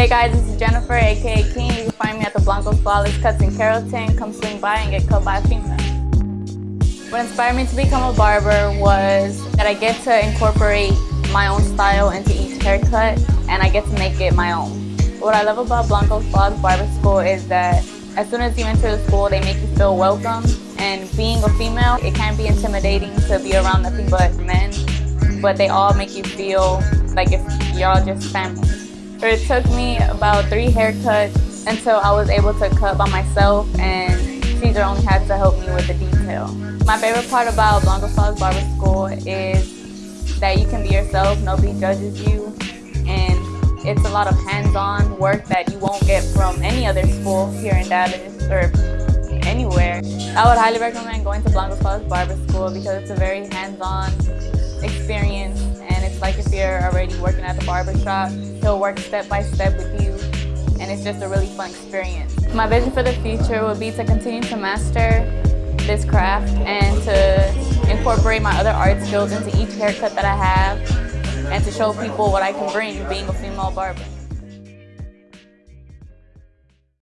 Hey guys, this is Jennifer, aka King. You can find me at the Blancos Flawless Cuts in Carrollton. Come swing by and get cut by a female. What inspired me to become a barber was that I get to incorporate my own style into each haircut and I get to make it my own. What I love about Blancos Flawless Barber School is that as soon as you enter the school, they make you feel welcome. And being a female, it can be intimidating to be around nothing but men, but they all make you feel like if you're all just family. It took me about three haircuts until I was able to cut by myself and Caesar only had to help me with the detail. My favorite part about Blancos Flawless Barber School is that you can be yourself, nobody judges you, and it's a lot of hands-on work that you won't get from any other school here in Dallas or anywhere. I would highly recommend going to Blancos Flawless Barber School because it's a very hands-on experience working at the barbershop. he'll work step by step with you and it's just a really fun experience. My vision for the future would be to continue to master this craft and to incorporate my other art skills into each haircut that I have and to show people what I can bring being a female barber.